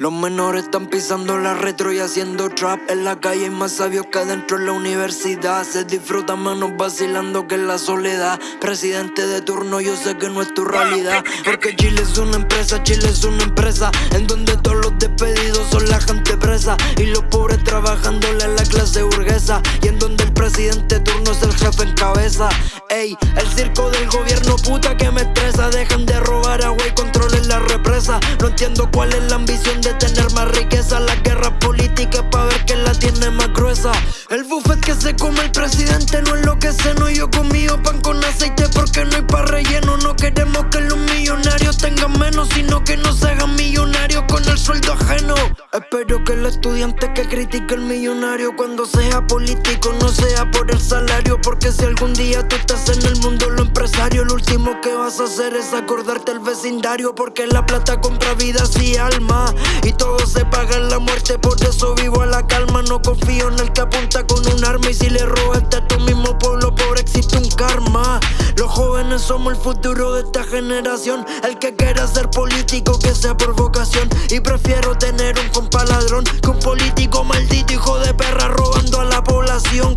Los menores están pisando la retro y haciendo trap En la calle. Hay más sabios que adentro en la universidad. Se disfruta menos vacilando que en la soledad. Presidente de turno, yo sé que no es tu realidad. Porque Chile es una empresa, Chile es una empresa. En donde todos los despedidos son la gente presa. Y los pobres trabajándole a la clase burguesa. Y en donde el presidente de turno es el jefe en cabeza. Ey, el circo del gobierno puta que me estresa. Dejan de robar agua y controlen la represa. No entiendo cuál es la ambición de tener más riqueza. La guerra política pa' ver quién la tiene más gruesa. El buffet que se come el presidente no es lo que sé No yo conmigo pan con aceite porque no hay pa' relleno. No queremos que los millonarios tengan menos Sino que no se hagan millonarios con el sueldo ajeno. Espero que el estudiante que critique el millonario Cuando sea político no sea por el salario Porque si algún día tú estás en el mundo empresario Lo último que vas a hacer es acordarte el vecindario Porque la plata compra vidas y alma y todo se paga en la muerte, por eso vivo a la calma No confío en el que apunta con un arma Y si le robaste a tu mismo pueblo, pobre existe un karma. Los jóvenes somos el futuro de esta generación El que quiera ser político, que sea por vocación Y prefiero tener un compa ladrón Que un político maldito, hijo de perra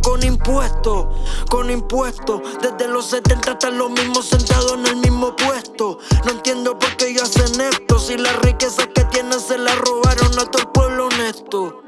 con impuestos Con impuestos. Desde los 70 hasta los mismos sentados en el mismo puesto. No entiendo por qué ellos hacen esto Si la riqueza que tienen se la robaron a todo el pueblo honesto